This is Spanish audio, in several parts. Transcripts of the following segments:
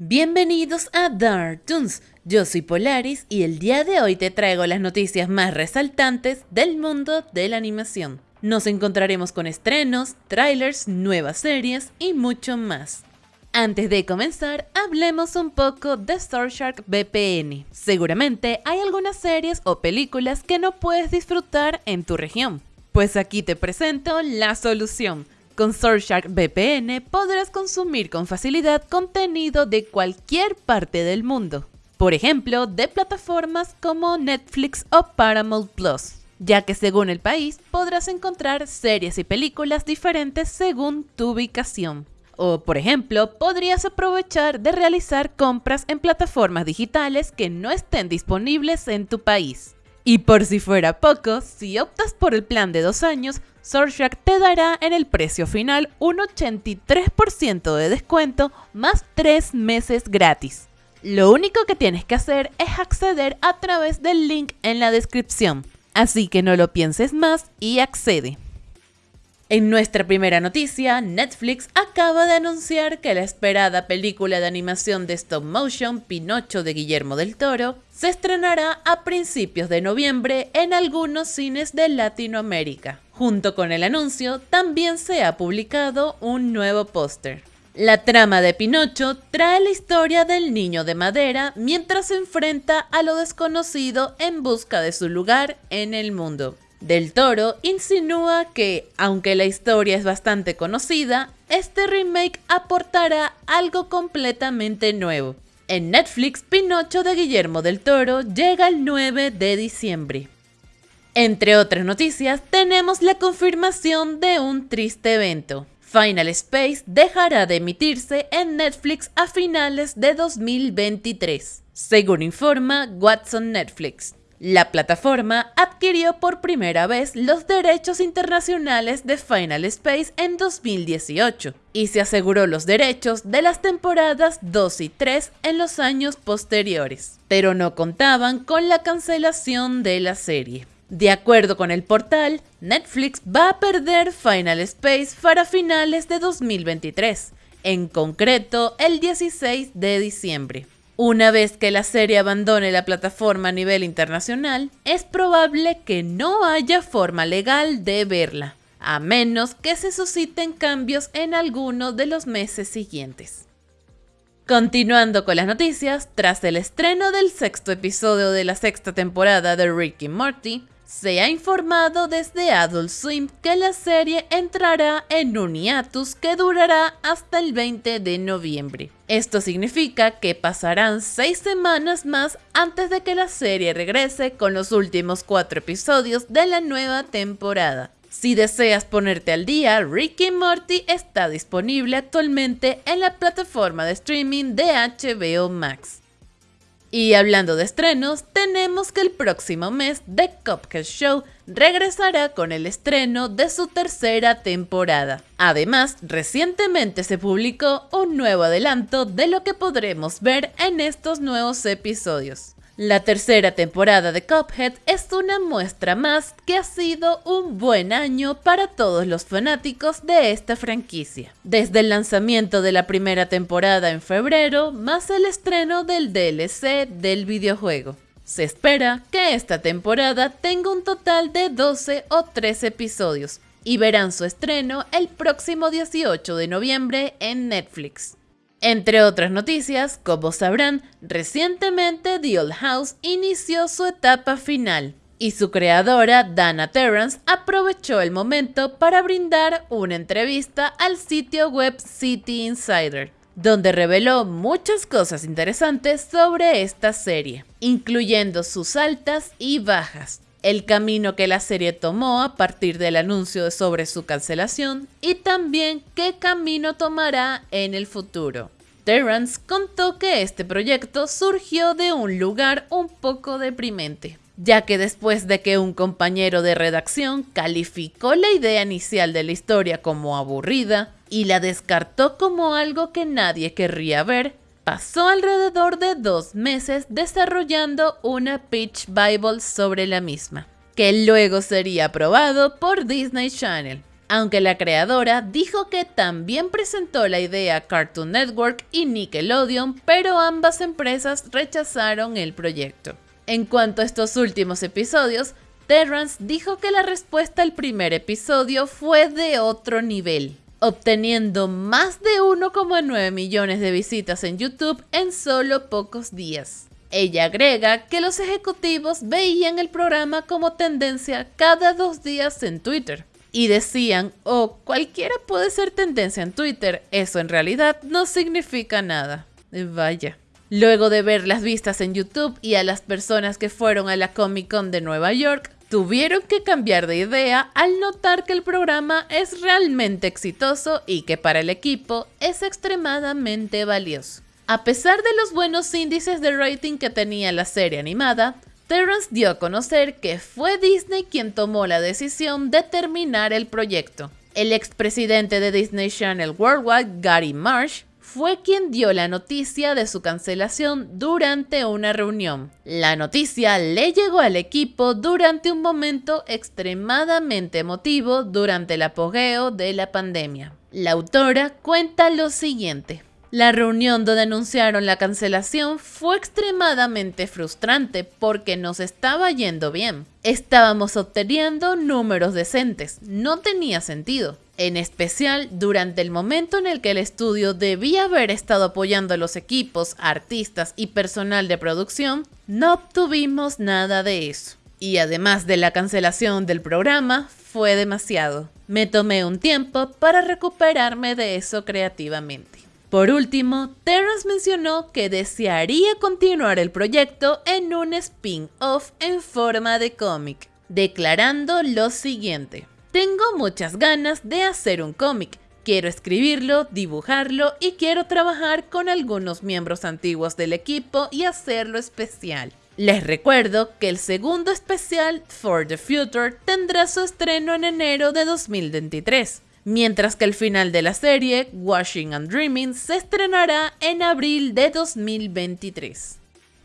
Bienvenidos a Dark Toons, yo soy Polaris y el día de hoy te traigo las noticias más resaltantes del mundo de la animación. Nos encontraremos con estrenos, trailers, nuevas series y mucho más. Antes de comenzar, hablemos un poco de Shark VPN. Seguramente hay algunas series o películas que no puedes disfrutar en tu región. Pues aquí te presento la solución con Surfshark VPN podrás consumir con facilidad contenido de cualquier parte del mundo. Por ejemplo, de plataformas como Netflix o Paramount Plus, ya que según el país podrás encontrar series y películas diferentes según tu ubicación. O, por ejemplo, podrías aprovechar de realizar compras en plataformas digitales que no estén disponibles en tu país. Y por si fuera poco, si optas por el plan de dos años, Surfshark te dará en el precio final un 83% de descuento más 3 meses gratis. Lo único que tienes que hacer es acceder a través del link en la descripción, así que no lo pienses más y accede. En nuestra primera noticia, Netflix acaba de anunciar que la esperada película de animación de stop motion Pinocho de Guillermo del Toro se estrenará a principios de noviembre en algunos cines de Latinoamérica. Junto con el anuncio, también se ha publicado un nuevo póster. La trama de Pinocho trae la historia del niño de madera mientras se enfrenta a lo desconocido en busca de su lugar en el mundo. Del Toro insinúa que, aunque la historia es bastante conocida, este remake aportará algo completamente nuevo. En Netflix, Pinocho de Guillermo del Toro llega el 9 de diciembre. Entre otras noticias, tenemos la confirmación de un triste evento. Final Space dejará de emitirse en Netflix a finales de 2023, según informa Watson Netflix. La plataforma adquirió por primera vez los derechos internacionales de Final Space en 2018 y se aseguró los derechos de las temporadas 2 y 3 en los años posteriores, pero no contaban con la cancelación de la serie. De acuerdo con el portal, Netflix va a perder Final Space para finales de 2023, en concreto el 16 de diciembre. Una vez que la serie abandone la plataforma a nivel internacional, es probable que no haya forma legal de verla, a menos que se susciten cambios en alguno de los meses siguientes. Continuando con las noticias, tras el estreno del sexto episodio de la sexta temporada de Rick Morty, se ha informado desde Adult Swim que la serie entrará en un hiatus que durará hasta el 20 de noviembre. Esto significa que pasarán 6 semanas más antes de que la serie regrese con los últimos 4 episodios de la nueva temporada. Si deseas ponerte al día, Ricky Morty está disponible actualmente en la plataforma de streaming de HBO Max. Y hablando de estrenos, tenemos que el próximo mes The Cuphead Show regresará con el estreno de su tercera temporada. Además, recientemente se publicó un nuevo adelanto de lo que podremos ver en estos nuevos episodios. La tercera temporada de Cuphead es una muestra más que ha sido un buen año para todos los fanáticos de esta franquicia. Desde el lanzamiento de la primera temporada en febrero, más el estreno del DLC del videojuego. Se espera que esta temporada tenga un total de 12 o 13 episodios y verán su estreno el próximo 18 de noviembre en Netflix. Entre otras noticias, como sabrán, recientemente The Old House inició su etapa final y su creadora, Dana Terrance, aprovechó el momento para brindar una entrevista al sitio web City Insider, donde reveló muchas cosas interesantes sobre esta serie, incluyendo sus altas y bajas, el camino que la serie tomó a partir del anuncio sobre su cancelación y también qué camino tomará en el futuro. Terrance contó que este proyecto surgió de un lugar un poco deprimente, ya que después de que un compañero de redacción calificó la idea inicial de la historia como aburrida y la descartó como algo que nadie querría ver, pasó alrededor de dos meses desarrollando una pitch Bible sobre la misma, que luego sería aprobado por Disney Channel. Aunque la creadora dijo que también presentó la idea a Cartoon Network y Nickelodeon, pero ambas empresas rechazaron el proyecto. En cuanto a estos últimos episodios, Terrance dijo que la respuesta al primer episodio fue de otro nivel, obteniendo más de 1,9 millones de visitas en YouTube en solo pocos días. Ella agrega que los ejecutivos veían el programa como tendencia cada dos días en Twitter, y decían, oh, cualquiera puede ser tendencia en Twitter, eso en realidad no significa nada. Vaya. Luego de ver las vistas en YouTube y a las personas que fueron a la Comic Con de Nueva York, tuvieron que cambiar de idea al notar que el programa es realmente exitoso y que para el equipo es extremadamente valioso. A pesar de los buenos índices de rating que tenía la serie animada, Terrence dio a conocer que fue Disney quien tomó la decisión de terminar el proyecto. El expresidente de Disney Channel Worldwide, Gary Marsh, fue quien dio la noticia de su cancelación durante una reunión. La noticia le llegó al equipo durante un momento extremadamente emotivo durante el apogeo de la pandemia. La autora cuenta lo siguiente. La reunión donde anunciaron la cancelación fue extremadamente frustrante porque nos estaba yendo bien. Estábamos obteniendo números decentes, no tenía sentido. En especial durante el momento en el que el estudio debía haber estado apoyando a los equipos, artistas y personal de producción, no obtuvimos nada de eso. Y además de la cancelación del programa, fue demasiado. Me tomé un tiempo para recuperarme de eso creativamente. Por último, Terrence mencionó que desearía continuar el proyecto en un spin-off en forma de cómic, declarando lo siguiente. Tengo muchas ganas de hacer un cómic, quiero escribirlo, dibujarlo y quiero trabajar con algunos miembros antiguos del equipo y hacerlo especial. Les recuerdo que el segundo especial, For the Future, tendrá su estreno en enero de 2023 mientras que el final de la serie, Washing and Dreaming, se estrenará en abril de 2023.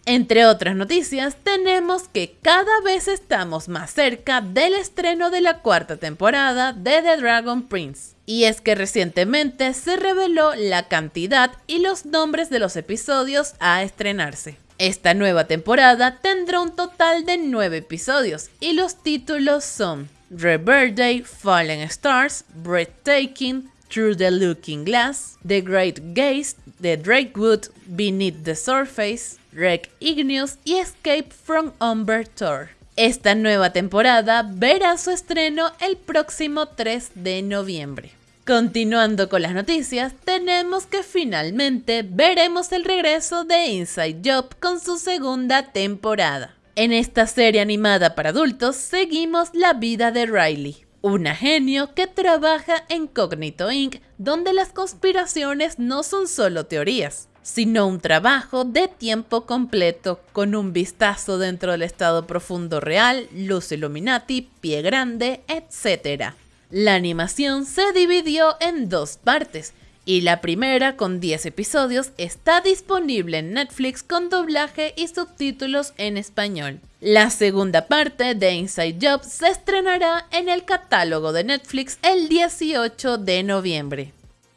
Entre otras noticias, tenemos que cada vez estamos más cerca del estreno de la cuarta temporada de The Dragon Prince. Y es que recientemente se reveló la cantidad y los nombres de los episodios a estrenarse. Esta nueva temporada tendrá un total de 9 episodios y los títulos son Birthday, Fallen Stars, Breathtaking, Through the Looking Glass, The Great Gaze, The Drakewood, Beneath the Surface, Wreck Igneous y Escape from Umber Tour. Esta nueva temporada verá su estreno el próximo 3 de noviembre. Continuando con las noticias, tenemos que finalmente veremos el regreso de Inside Job con su segunda temporada. En esta serie animada para adultos seguimos la vida de Riley, una genio que trabaja en Cognito Inc., donde las conspiraciones no son solo teorías, sino un trabajo de tiempo completo con un vistazo dentro del estado profundo real, luz Illuminati, pie grande, etc. La animación se dividió en dos partes, y la primera, con 10 episodios, está disponible en Netflix con doblaje y subtítulos en español. La segunda parte de Inside Job se estrenará en el catálogo de Netflix el 18 de noviembre.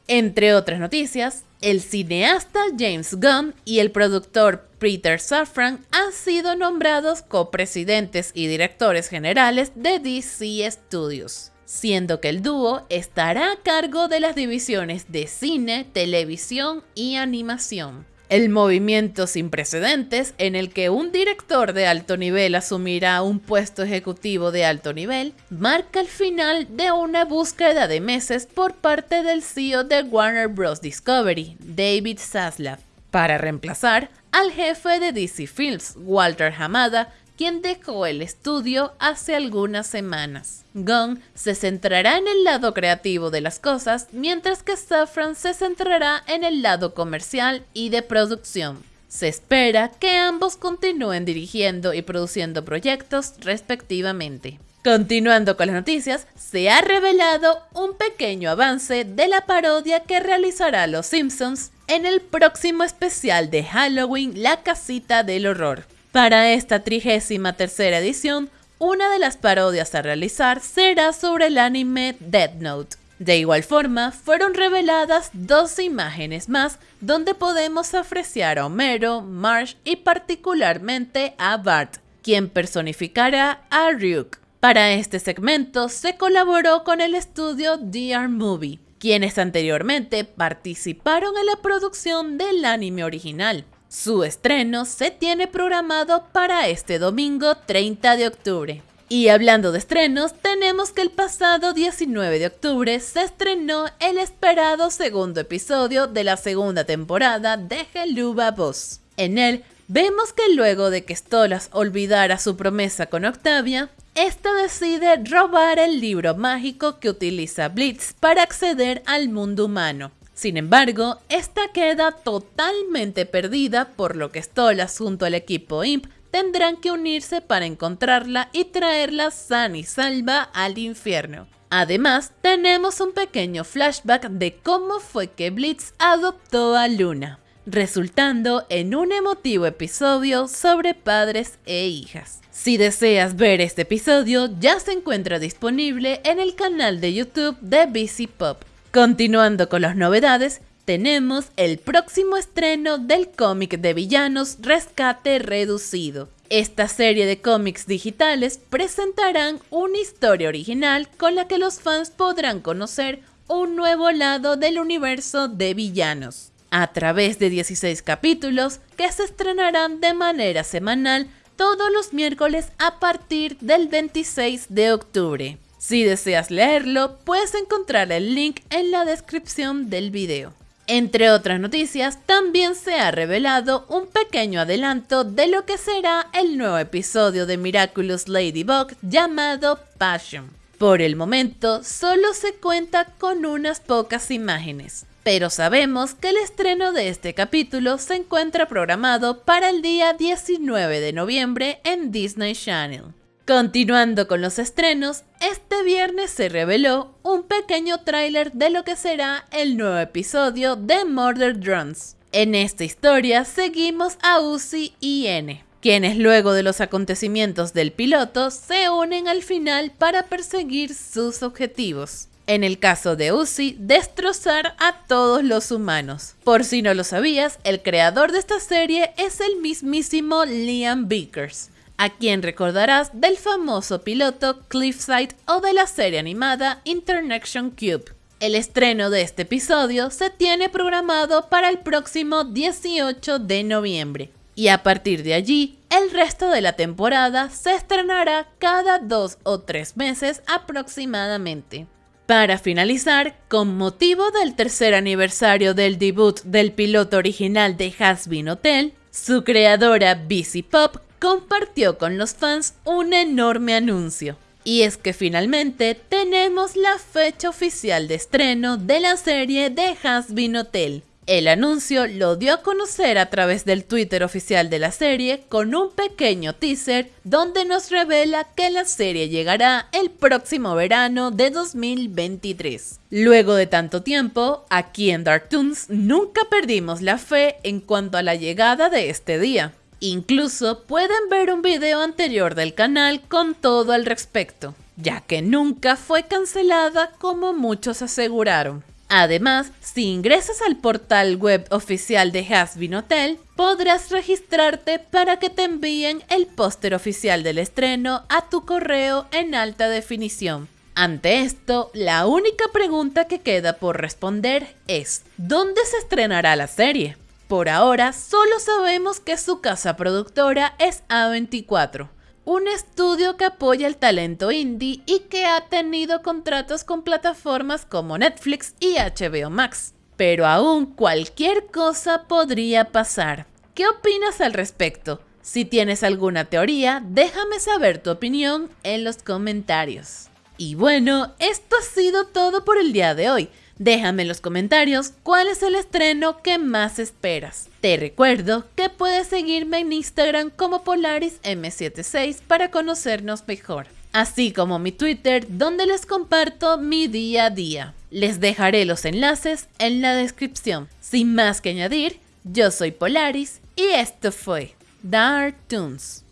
Entre otras noticias, el cineasta James Gunn y el productor Peter Safran han sido nombrados copresidentes y directores generales de DC Studios siendo que el dúo estará a cargo de las divisiones de cine, televisión y animación. El movimiento sin precedentes en el que un director de alto nivel asumirá un puesto ejecutivo de alto nivel marca el final de una búsqueda de meses por parte del CEO de Warner Bros. Discovery, David Zaslav, para reemplazar al jefe de DC Films, Walter Hamada, quien dejó el estudio hace algunas semanas. Gunn se centrará en el lado creativo de las cosas, mientras que Safran se centrará en el lado comercial y de producción. Se espera que ambos continúen dirigiendo y produciendo proyectos respectivamente. Continuando con las noticias, se ha revelado un pequeño avance de la parodia que realizará Los Simpsons en el próximo especial de Halloween La Casita del Horror. Para esta trigésima tercera edición, una de las parodias a realizar será sobre el anime Death Note. De igual forma, fueron reveladas dos imágenes más donde podemos apreciar a Homero, Marsh y particularmente a Bart, quien personificará a Ryuk. Para este segmento se colaboró con el estudio DR Movie, quienes anteriormente participaron en la producción del anime original. Su estreno se tiene programado para este domingo 30 de octubre. Y hablando de estrenos, tenemos que el pasado 19 de octubre se estrenó el esperado segundo episodio de la segunda temporada de Helluva Boss. En él vemos que luego de que Stolas olvidara su promesa con Octavia, esta decide robar el libro mágico que utiliza Blitz para acceder al mundo humano. Sin embargo, esta queda totalmente perdida, por lo que Stolas junto al equipo IMP tendrán que unirse para encontrarla y traerla sana y salva al infierno. Además, tenemos un pequeño flashback de cómo fue que Blitz adoptó a Luna, resultando en un emotivo episodio sobre padres e hijas. Si deseas ver este episodio, ya se encuentra disponible en el canal de YouTube de BC Pop. Continuando con las novedades, tenemos el próximo estreno del cómic de villanos Rescate Reducido. Esta serie de cómics digitales presentarán una historia original con la que los fans podrán conocer un nuevo lado del universo de villanos, a través de 16 capítulos que se estrenarán de manera semanal todos los miércoles a partir del 26 de octubre. Si deseas leerlo, puedes encontrar el link en la descripción del video. Entre otras noticias, también se ha revelado un pequeño adelanto de lo que será el nuevo episodio de Miraculous Ladybug llamado Passion. Por el momento, solo se cuenta con unas pocas imágenes, pero sabemos que el estreno de este capítulo se encuentra programado para el día 19 de noviembre en Disney Channel. Continuando con los estrenos, este viernes se reveló un pequeño tráiler de lo que será el nuevo episodio de Murder Drones. En esta historia seguimos a Uzi y N, quienes luego de los acontecimientos del piloto se unen al final para perseguir sus objetivos. En el caso de Uzi, destrozar a todos los humanos. Por si no lo sabías, el creador de esta serie es el mismísimo Liam Vickers, a quien recordarás del famoso piloto Cliffside o de la serie animada Internation Cube. El estreno de este episodio se tiene programado para el próximo 18 de noviembre y a partir de allí el resto de la temporada se estrenará cada dos o tres meses aproximadamente. Para finalizar, con motivo del tercer aniversario del debut del piloto original de Hasbin Hotel, su creadora BC Pop compartió con los fans un enorme anuncio. Y es que finalmente tenemos la fecha oficial de estreno de la serie de Hasbin Hotel. El anuncio lo dio a conocer a través del Twitter oficial de la serie con un pequeño teaser donde nos revela que la serie llegará el próximo verano de 2023. Luego de tanto tiempo, aquí en Dark Toons nunca perdimos la fe en cuanto a la llegada de este día. Incluso pueden ver un video anterior del canal con todo al respecto, ya que nunca fue cancelada como muchos aseguraron. Además, si ingresas al portal web oficial de Hasbin Hotel, podrás registrarte para que te envíen el póster oficial del estreno a tu correo en alta definición. Ante esto, la única pregunta que queda por responder es, ¿dónde se estrenará la serie? Por ahora, solo sabemos que su casa productora es A24, un estudio que apoya el talento indie y que ha tenido contratos con plataformas como Netflix y HBO Max. Pero aún cualquier cosa podría pasar. ¿Qué opinas al respecto? Si tienes alguna teoría, déjame saber tu opinión en los comentarios. Y bueno, esto ha sido todo por el día de hoy. Déjame en los comentarios cuál es el estreno que más esperas. Te recuerdo que puedes seguirme en Instagram como PolarisM76 para conocernos mejor, así como mi Twitter donde les comparto mi día a día. Les dejaré los enlaces en la descripción. Sin más que añadir, yo soy Polaris y esto fue Dark Toons.